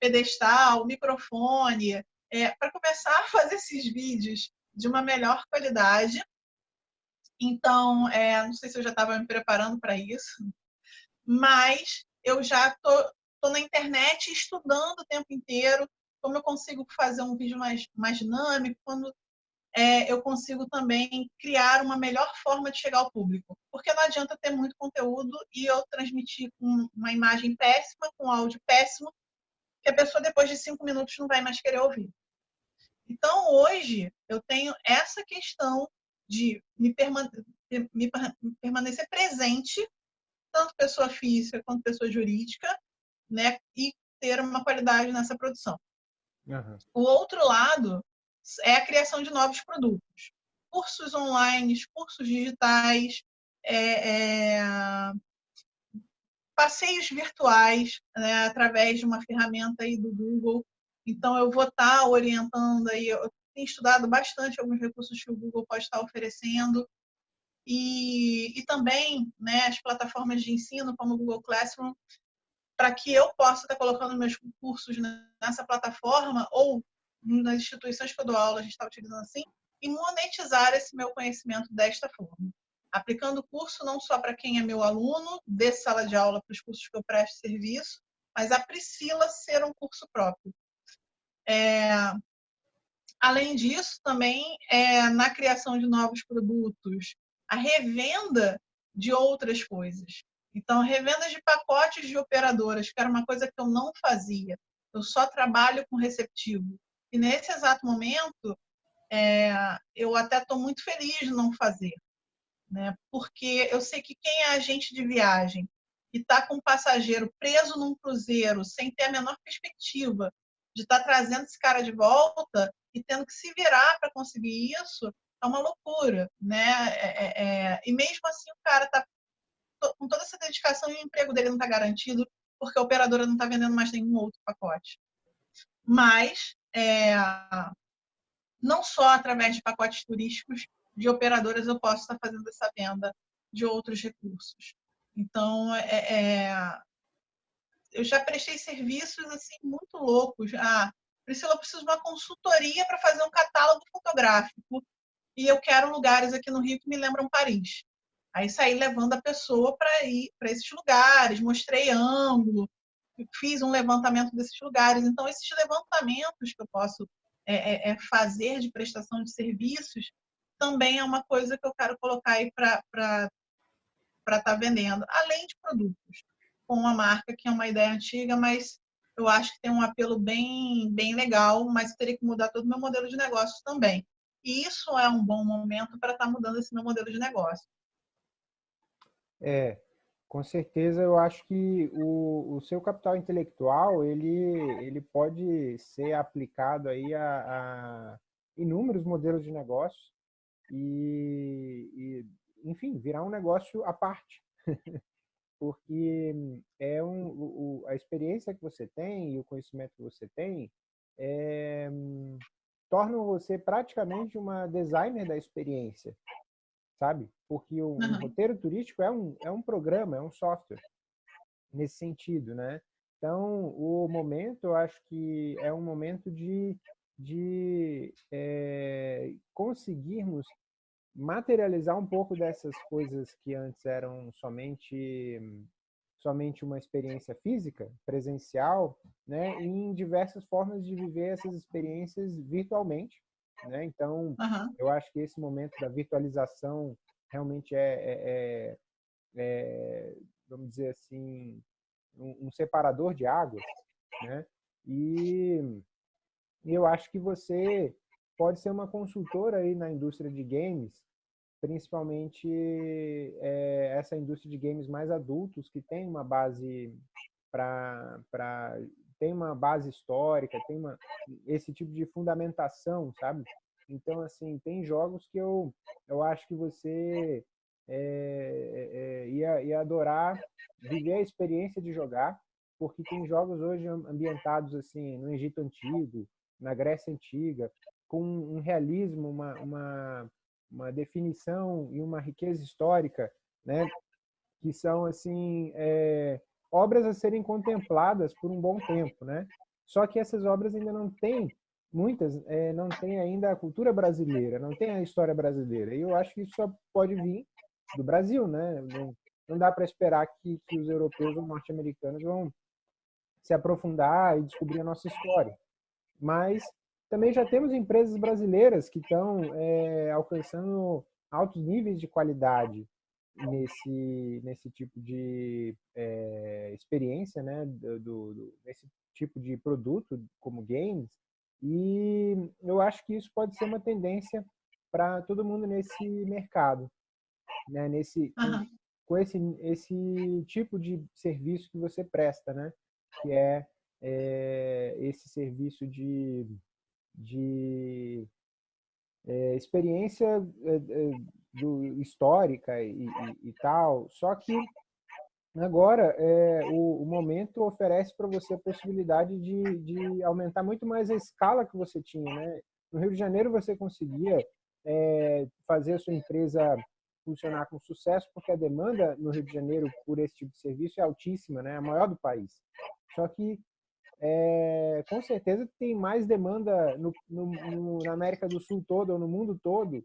pedestal, microfone, é, para começar a fazer esses vídeos de uma melhor qualidade. Então, é, não sei se eu já estava me preparando para isso, mas eu já tô, tô na internet estudando o tempo inteiro como eu consigo fazer um vídeo mais, mais dinâmico, quando é, eu consigo também criar uma melhor forma de chegar ao público. Porque não adianta ter muito conteúdo e eu transmitir com uma imagem péssima, com áudio péssimo, que a pessoa depois de cinco minutos não vai mais querer ouvir. Então, hoje, eu tenho essa questão de me, permane me permanecer presente, tanto pessoa física quanto pessoa jurídica, né, e ter uma qualidade nessa produção. Uhum. O outro lado é a criação de novos produtos. Cursos online, cursos digitais, é, é, passeios virtuais, né, através de uma ferramenta aí do Google. Então, eu vou estar tá orientando aí, eu tenho estudado bastante alguns recursos que o Google pode estar oferecendo. E, e também né, as plataformas de ensino, como o Google Classroom, para que eu possa estar tá colocando meus cursos nessa plataforma ou nas instituições que eu dou aula, a gente está utilizando assim, e monetizar esse meu conhecimento desta forma. Aplicando o curso não só para quem é meu aluno, de sala de aula para os cursos que eu presto serviço, mas a Priscila ser um curso próprio. É... Além disso, também é, na criação de novos produtos, a revenda de outras coisas. Então, revendas de pacotes de operadoras, que era uma coisa que eu não fazia. Eu só trabalho com receptivo. E nesse exato momento, é, eu até estou muito feliz de não fazer, né? porque eu sei que quem é agente de viagem e está com um passageiro preso num cruzeiro sem ter a menor perspectiva de estar tá trazendo esse cara de volta e tendo que se virar para conseguir isso, é uma loucura, né? É, é, é e mesmo assim o cara está com toda essa dedicação e o emprego dele não está garantido porque a operadora não está vendendo mais nenhum outro pacote. Mas é, não só através de pacotes turísticos de operadoras eu posso estar fazendo essa venda de outros recursos. Então, é, é, eu já prestei serviços assim muito loucos. Ah, Priscila, eu preciso de uma consultoria para fazer um catálogo fotográfico e eu quero lugares aqui no Rio que me lembram Paris. Aí saí levando a pessoa para ir para esses lugares, mostrei ângulo, fiz um levantamento desses lugares. Então, esses levantamentos que eu posso é, é, é fazer de prestação de serviços também é uma coisa que eu quero colocar aí para estar tá vendendo, além de produtos, com uma marca que é uma ideia antiga, mas eu acho que tem um apelo bem, bem legal, mas teria que mudar todo o meu modelo de negócio também. E isso é um bom momento para estar tá mudando esse meu modelo de negócio. É, com certeza eu acho que o, o seu capital intelectual ele, ele pode ser aplicado aí a, a inúmeros modelos de negócio e, e, enfim, virar um negócio à parte. Porque é um, o, a experiência que você tem e o conhecimento que você tem é, tornam você praticamente uma designer da experiência sabe? Porque o, uhum. roteiro turístico é um, é um programa, é um software, nesse sentido, né? Então, o momento, eu acho que é um momento de, de é, conseguirmos materializar um pouco dessas coisas que antes eram somente somente uma experiência física, presencial, né, em diversas formas de viver essas experiências virtualmente, né? Então, uhum. eu acho que esse momento da virtualização realmente é, é, é, é vamos dizer assim, um, um, separador de águas, né? E eu acho que você pode ser uma consultora aí na indústria de games, principalmente é, essa indústria de games mais adultos, que tem uma base para tem uma base histórica, tem uma, esse tipo de fundamentação, sabe? Então, assim, tem jogos que eu, eu acho que você é, é, ia, ia adorar viver a experiência de jogar, porque tem jogos hoje ambientados assim no Egito Antigo, na Grécia Antiga, com um realismo, uma, uma, uma definição e uma riqueza histórica, né? que são assim é, obras a serem contempladas por um bom tempo, né? Só que essas obras ainda não têm, muitas é, não têm ainda a cultura brasileira, não tem a história brasileira. E eu acho que isso só pode vir do Brasil, né? Não, não dá para esperar que, que os europeus ou norte-americanos vão se aprofundar e descobrir a nossa história. Mas também já temos empresas brasileiras que estão é, alcançando altos níveis de qualidade nesse, nesse tipo de é, experiência, né, do, do, nesse tipo de produto como games, e eu acho que isso pode ser uma tendência para todo mundo nesse mercado, né, nesse, uhum. com, esse, esse tipo de serviço que você presta, né, que é, é esse serviço de, de é, experiência é, do, histórica e, e, e, tal. Só que agora é, o, o momento oferece para você a possibilidade de, de aumentar muito mais a escala que você tinha. Né? No Rio de Janeiro você conseguia é, fazer a sua empresa funcionar com sucesso, porque a demanda no Rio de Janeiro por esse tipo de serviço é altíssima, né? a maior do país. Só que é, com certeza tem mais demanda no, no, no, na América do Sul todo ou no mundo todo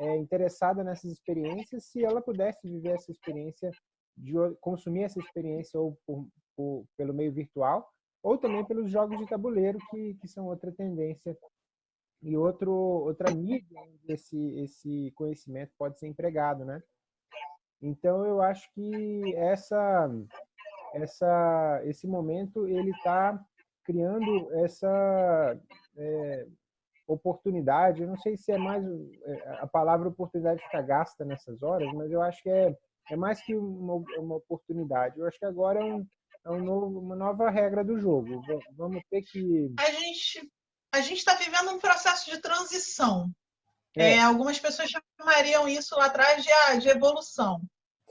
é, interessada nessas experiências se ela pudesse viver essa experiência, de consumir essa experiência ou por, por, pelo meio virtual ou também pelos jogos de tabuleiro que, que são outra tendência e outro outra mídia onde esse esse conhecimento pode ser empregado, né? Então eu acho que essa essa esse momento ele está criando essa é, oportunidade. Eu não sei se é mais é, a palavra oportunidade ficar gasta nessas horas, mas eu acho que é, é mais que uma, uma oportunidade. Eu acho que agora é, um, é um novo, uma nova regra do jogo. Vamos ter que. A gente a gente está vivendo um processo de transição. É. É, algumas pessoas chamariam isso lá atrás de, ah, de evolução.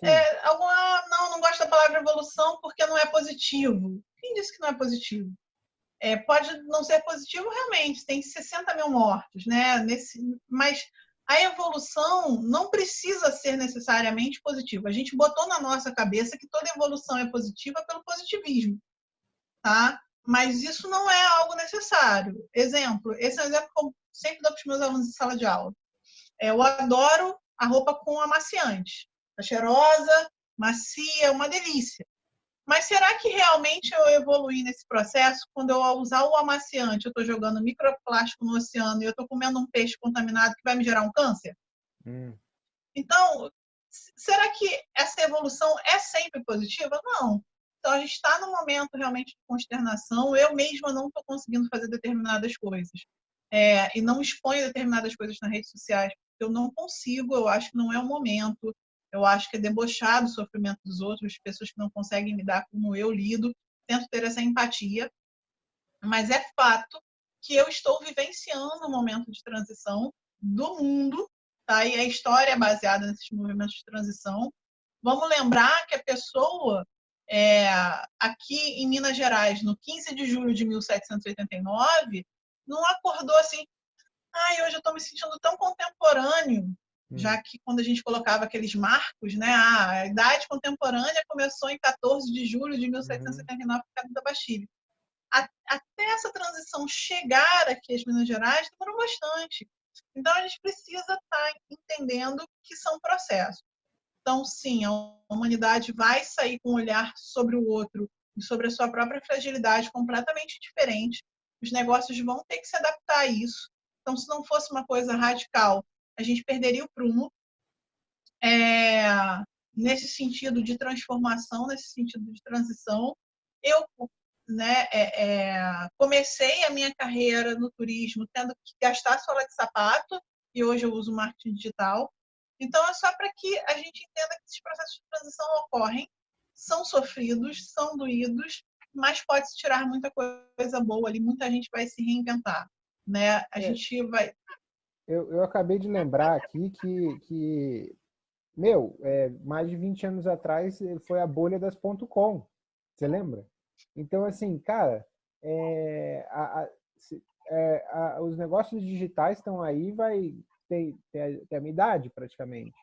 É, alguma, não, não gosto da palavra evolução porque não é positivo. Quem disse que não é positivo? É, pode não ser positivo realmente, tem 60 mil mortos, né? Nesse, mas a evolução não precisa ser necessariamente positiva. A gente botou na nossa cabeça que toda evolução é positiva pelo positivismo, tá? mas isso não é algo necessário. Exemplo, esse é um exemplo que eu sempre dou para os meus alunos em sala de aula. É, eu adoro a roupa com amaciante. Tá cheirosa, macia, uma delícia. Mas será que realmente eu evoluí nesse processo quando eu usar o amaciante, eu estou jogando microplástico no oceano e eu estou comendo um peixe contaminado que vai me gerar um câncer? Hum. Então, será que essa evolução é sempre positiva? Não. Então, a gente está num momento realmente de consternação. Eu mesma não estou conseguindo fazer determinadas coisas. É, e não exponho determinadas coisas nas redes sociais. Eu não consigo, eu acho que não é o momento. Eu acho que é debochado o sofrimento dos outros, pessoas que não conseguem lidar como eu lido. Tento ter essa empatia. Mas é fato que eu estou vivenciando um momento de transição do mundo, tá? E a história é baseada nesses movimentos de transição. Vamos lembrar que a pessoa é, aqui em Minas Gerais, no 15 de julho de 1789, não acordou assim, ai, hoje eu estou me sentindo tão contemporâneo. Já que quando a gente colocava aqueles marcos, né, a idade contemporânea começou em 14 de julho de 1779, por causa da Bastilha. Até essa transição chegar aqui às Minas Gerais demorou bastante. Então, a gente precisa estar tá entendendo que são processos. Então, sim, a humanidade vai sair com um olhar sobre o outro e sobre a sua própria fragilidade completamente diferente. Os negócios vão ter que se adaptar a isso. Então, se não fosse uma coisa radical, a gente perderia o prumo. É, nesse sentido de transformação, nesse sentido de transição, eu né, é, é, comecei a minha carreira no turismo tendo que gastar sola de sapato e hoje eu uso marketing digital. Então, é só para que a gente entenda que esses processos de transição ocorrem, são sofridos, são doídos, mas pode-se tirar muita coisa boa ali, muita gente vai se reinventar. Né? A é. gente vai. Eu, eu acabei de lembrar aqui que, que meu, é, mais de 20 anos atrás foi a bolha das .com. Você lembra? Então, assim, cara, é, a, a, é, a, os negócios digitais estão aí, vai tem, tem, tem a minha idade praticamente,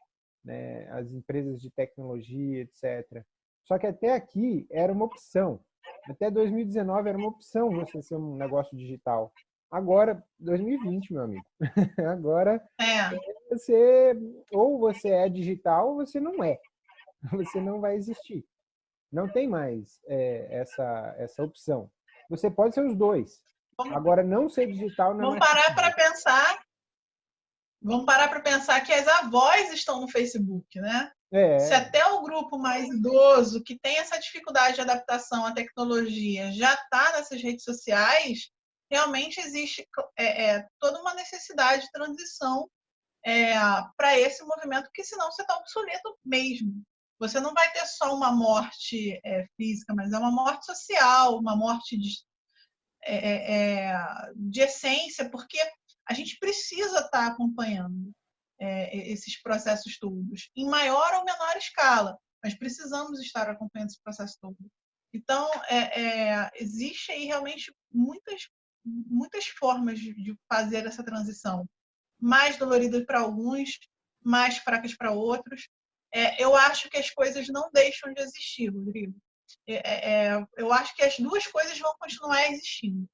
né? as empresas de tecnologia, etc. Só que até aqui era uma opção. Até 2019 era uma opção você ser um negócio digital. Agora, 2020, meu amigo. Agora, é. você ou você é digital ou você não é. Você não vai existir. Não tem mais é, essa, essa opção. Você pode ser os dois. Agora, não ser digital não Vamos é parar para pensar Vamos parar para pensar que as avós estão no Facebook, né? É. Se até o grupo mais idoso, que tem essa dificuldade de adaptação à tecnologia, já está nessas redes sociais, realmente existe é, é, toda uma necessidade de transição é, para esse movimento, porque senão você está obsoleto mesmo. Você não vai ter só uma morte é, física, mas é uma morte social, uma morte de, é, de essência, porque a gente precisa estar tá acompanhando é, esses processos todos, em maior ou menor escala, mas precisamos estar acompanhando esse processo todo. Então, é, é, existe aí realmente muitas, muitas formas de, fazer essa transição, mais doloridas para alguns, mais fracas para outros. É, eu acho que as coisas não deixam de existir, Rodrigo. É, é, eu acho que as duas coisas vão continuar existindo.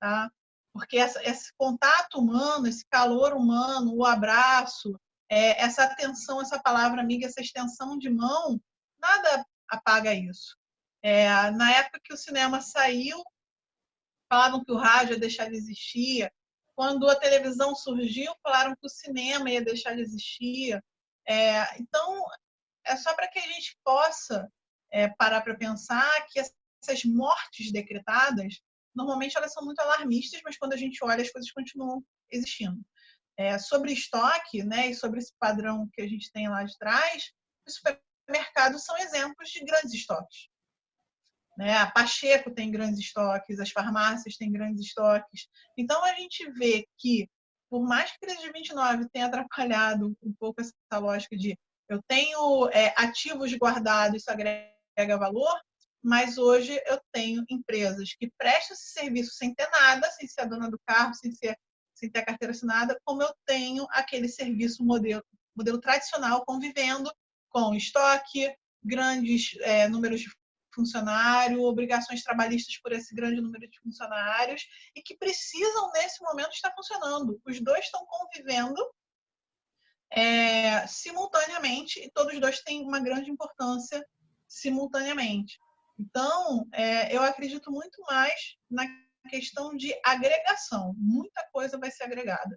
Tá? porque essa, esse contato humano, esse calor humano, o abraço, é, essa atenção, essa palavra amiga, essa extensão de mão, nada apaga isso. É, na época que o cinema saiu, falavam que o rádio ia deixar de existir. Quando a televisão surgiu, falaram que o cinema ia deixar de existir. É, então, é só para que a gente possa é, parar para pensar que essas mortes decretadas normalmente elas são muito alarmistas, mas quando a gente olha, as coisas continuam existindo. É, sobre estoque, né, e sobre esse padrão que a gente tem lá de trás, os supermercados são exemplos de grandes estoques. Né? A Pacheco tem grandes estoques, as farmácias têm grandes estoques. Então, a gente vê que, por mais que a crise de 29 tenha atrapalhado um pouco essa lógica de eu tenho é, ativos guardados, isso agrega valor, mas hoje eu tenho empresas que prestam esse serviço sem ter nada, sem ser a dona do carro, sem, ser, sem ter a carteira assinada, como eu tenho aquele serviço modelo, modelo tradicional, convivendo com estoque, grandes é, números de funcionário, obrigações trabalhistas por esse grande número de funcionários e que precisam, nesse momento, estar funcionando. Os dois estão convivendo é, simultaneamente e todos os dois têm uma grande importância simultaneamente. Então, é, eu acredito muito mais na questão de agregação. Muita coisa vai ser agregada.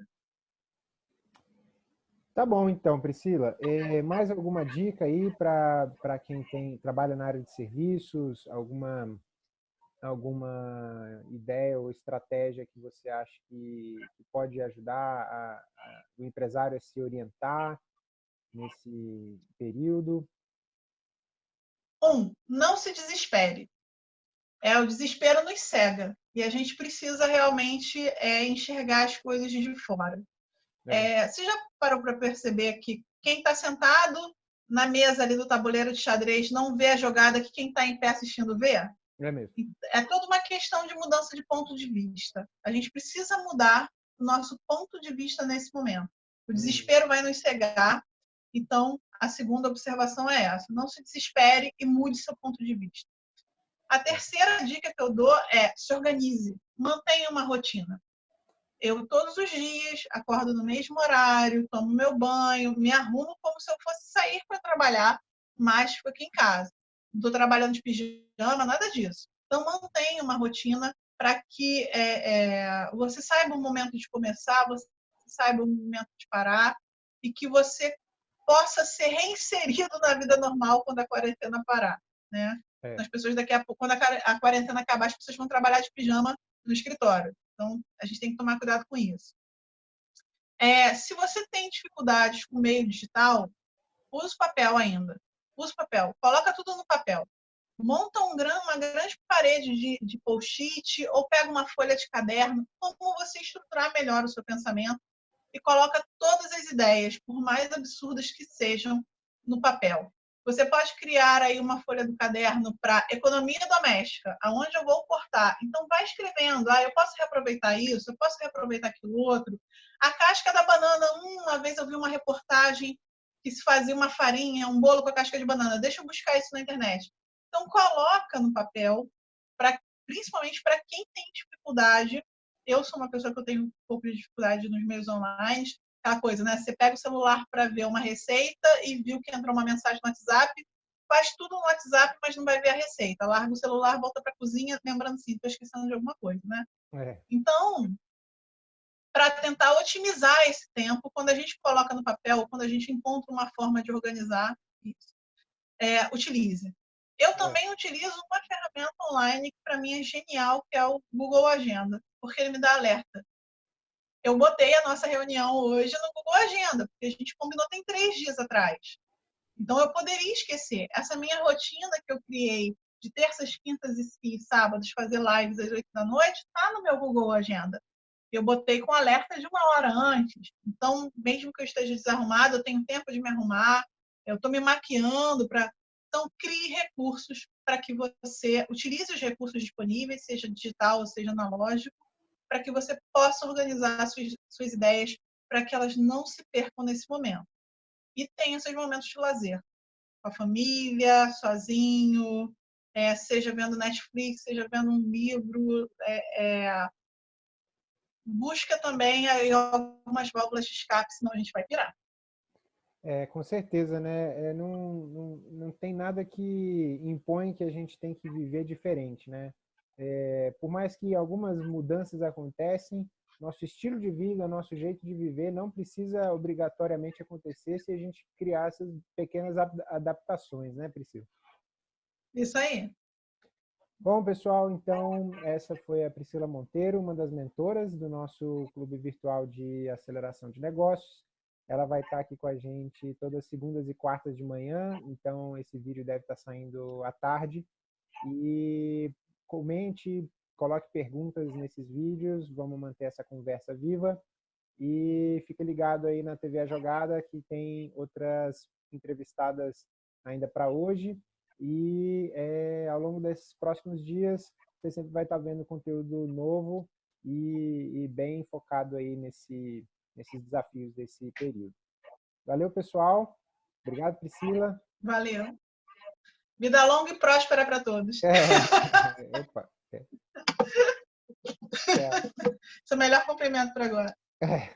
Tá bom, então, Priscila. É, mais alguma dica aí para quem tem, trabalha na área de serviços? Alguma, alguma ideia ou estratégia que você acha que, que pode ajudar a, a, o empresário a se orientar nesse período? Um, não se desespere. É, o desespero nos cega e a gente precisa realmente é, enxergar as coisas de fora. É. É, você já parou para perceber que quem está sentado na mesa ali do tabuleiro de xadrez não vê a jogada que quem está em pé assistindo vê? É mesmo. É toda uma questão de mudança de ponto de vista. A gente precisa mudar o nosso ponto de vista nesse momento. O desespero vai nos cegar. Então, a segunda observação é essa: não se desespere e mude seu ponto de vista. A terceira dica que eu dou é se organize, mantenha uma rotina. Eu todos os dias acordo no mesmo horário, tomo meu banho, me arrumo como se eu fosse sair para trabalhar, mas fico aqui em casa. Não estou trabalhando de pijama, nada disso. Então mantenha uma rotina para que é, é, você saiba o momento de começar, você saiba o momento de parar e que você possa ser reinserido na vida normal quando a quarentena parar, né? É. As pessoas daqui a pouco, quando a quarentena acabar, as pessoas vão trabalhar de pijama no escritório. Então, a gente tem que tomar cuidado com isso. É, se você tem dificuldades com o meio digital, use papel ainda. Use papel. Coloca tudo no papel. Monta um uma grande parede de, de post-it ou pega uma folha de caderno, como você estruturar melhor o seu pensamento e coloca todas as ideias, por mais absurdas que sejam, no papel. Você pode criar aí uma folha do caderno para economia doméstica, aonde eu vou cortar. Então vai escrevendo, ah, eu posso reaproveitar isso, eu posso reaproveitar aquilo outro. A casca da banana, uma vez eu vi uma reportagem que se fazia uma farinha, um bolo com a casca de banana. Deixa eu buscar isso na internet. Então coloca no papel, pra, principalmente para quem tem dificuldade. Eu sou uma pessoa que eu tenho um pouco de dificuldade nos meios online, aquela coisa, né? Você pega o celular para ver uma receita e viu que entrou uma mensagem no WhatsApp, faz tudo no WhatsApp, mas não vai ver a receita. Larga o celular, volta para a cozinha, lembrando assim, estou esquecendo de alguma coisa, né? É. Então, para tentar otimizar esse tempo, quando a gente coloca no papel, quando a gente encontra uma forma de organizar isso, é, utilize. Eu é. também é. utilizo uma ferramenta online que para mim é genial, que é o Google Agenda, porque ele me dá alerta eu botei a nossa reunião hoje no Google Agenda, porque a gente combinou tem três dias atrás. Então, eu poderia esquecer. Essa minha rotina que eu criei de terças, quintas e sábados, fazer lives às oito da noite, está no meu Google Agenda. Eu botei com alerta de uma hora antes. Então, mesmo que eu esteja desarrumado, eu tenho tempo de me arrumar, eu estou me maquiando para. Então, crie recursos para que você utilize os recursos disponíveis, seja digital ou seja analógico, para que você possa organizar suas, suas ideias para que elas não se percam nesse momento. E tenha seus momentos de lazer, com a família, sozinho, é, seja vendo Netflix, seja vendo um livro. É, é, busca também aí algumas válvulas de escape, senão a gente vai pirar. É, com certeza, né? É, não, não, não tem nada que impõe que a gente tem que viver diferente, né? É, por mais que algumas mudanças acontecem, nosso estilo de vida, nosso jeito de viver não precisa obrigatoriamente acontecer se a gente criar essas pequenas adaptações, né, Priscila? Isso aí. Bom, pessoal, então essa foi a Priscila Monteiro, uma das mentoras do nosso clube virtual de aceleração de negócios. Ela vai estar aqui com a gente todas segundas e quartas de manhã, então esse vídeo deve estar saindo à tarde. E comente, coloque perguntas nesses vídeos, vamos manter essa conversa viva. E fique ligado aí na TV A Jogada, que tem outras entrevistadas ainda para hoje. E é, ao longo desses próximos dias, você sempre vai estar vendo conteúdo novo e, e bem focado aí nesse, nesses desafios desse período. Valeu, pessoal. Obrigado, Priscila. Valeu. Vida longa e próspera para todos. É. Opa. É. Esse é o melhor cumprimento para agora. É.